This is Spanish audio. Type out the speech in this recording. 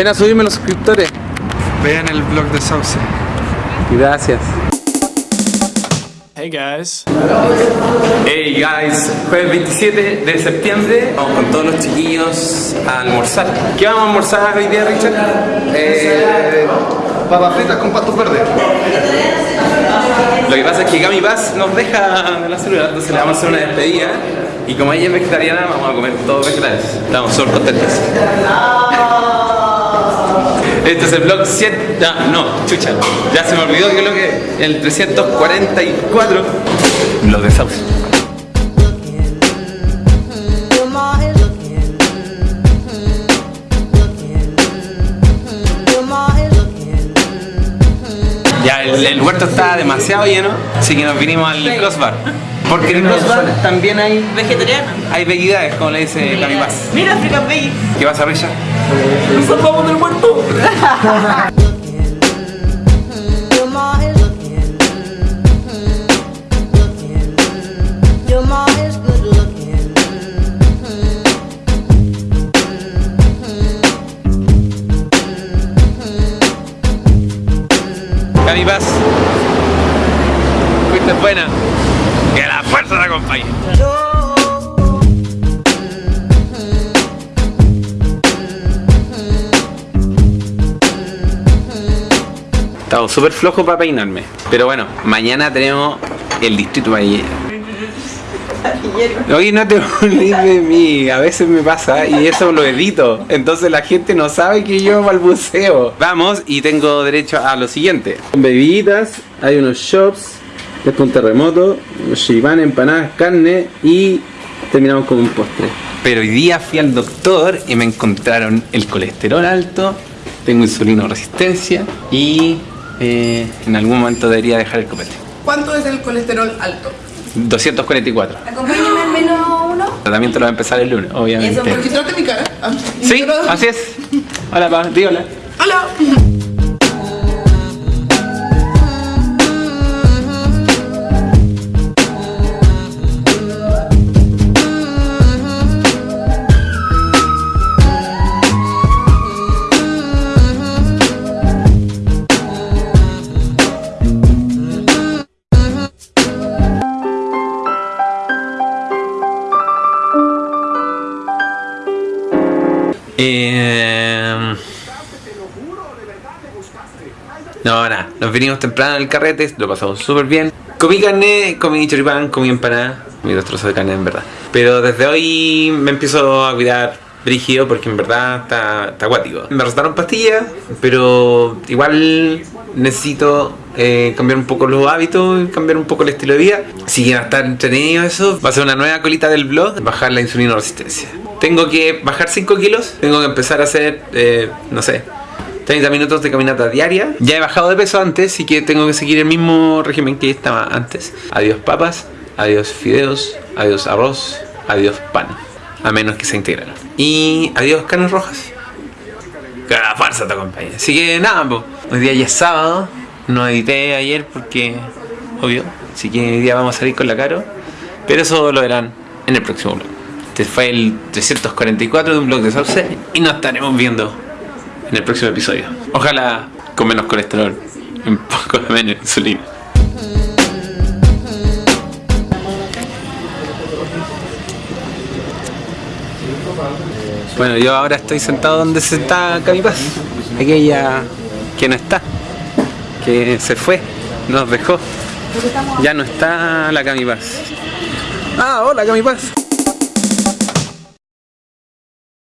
Ven a subirme los suscriptores. Vean el blog de Sauce. Gracias. Hey guys. Hey guys, jueves 27 de septiembre vamos con todos los chiquillos a almorzar. ¿Qué vamos a almorzar hoy día, Richard? Eh, papas fritas con pastos verdes. Lo que pasa es que Gami Paz nos deja de la celular, entonces le vamos a hacer una despedida y como ella es vegetariana vamos a comer todos vegetales. Estamos súper contentos. Este es el vlog 7, no, no, chucha, ya se me olvidó que lo que el 344 vlog de Sauce. Your ma is looking. Looking. Your ma is looking. Ya, el, el huerto está demasiado lleno, así que nos vinimos al crossbar. Porque en el crossbar también hay, Vegetariana. hay veguidades, como le dice Gami Paz. Mira, African Baby. ¿Qué pasa, Richard? Nos salvamos del muerto. Your ma is looking. Looking. Your ma is good looking. Gami Paz, fuiste buena. Que la fuerza te acompañe. Estamos súper flojos para peinarme. Pero bueno, mañana tenemos el distrito Valle. Oye, no te olvides de mí, a veces me pasa y eso lo edito, entonces la gente no sabe que yo balbuceo. Vamos y tengo derecho a lo siguiente. Bebidas, hay unos shops, después un terremoto, chiván, empanadas, carne y terminamos con un postre. Pero hoy día fui al doctor y me encontraron el colesterol alto, tengo insulino resistencia y eh, en algún momento debería dejar el copete. ¿Cuánto es el colesterol alto? 244. Acompáñame al menos uno. El tratamiento lo va a empezar el lunes, obviamente. Registrate mi cara. Ah, Sí, así es. Hola, pa, di hola. Hola. Eh... No, nada, nos vinimos temprano del carrete, lo pasamos súper bien. Comí carne, comí choripán, comí empanada, comí dos trozos de carne en verdad. Pero desde hoy me empiezo a cuidar brígido porque en verdad está, está acuático. Me recetaron pastillas, pero igual necesito eh, cambiar un poco los hábitos, cambiar un poco el estilo de vida. Que va a estar entretenido eso. Va a ser una nueva colita del blog, bajar la insulina resistencia. Tengo que bajar 5 kilos, tengo que empezar a hacer, eh, no sé, 30 minutos de caminata diaria. Ya he bajado de peso antes, así que tengo que seguir el mismo régimen que estaba antes. Adiós papas, adiós fideos, adiós arroz, adiós pan. A menos que sea integral. Y adiós carnes rojas. Que la fuerza te acompañe. Así que nada, po. hoy día ya es sábado. No edité ayer porque, obvio. Así que hoy día vamos a salir con la caro. Pero eso lo verán en el próximo vlog. Este fue el 344 de un blog de Sauce. Y nos estaremos viendo en el próximo episodio. Ojalá con menos colesterol un poco de menos insulina. Bueno, yo ahora estoy sentado donde se está Camipaz. Aquella que no está, que se fue, nos dejó. Ya no está la Camipaz. Ah, hola Camipaz.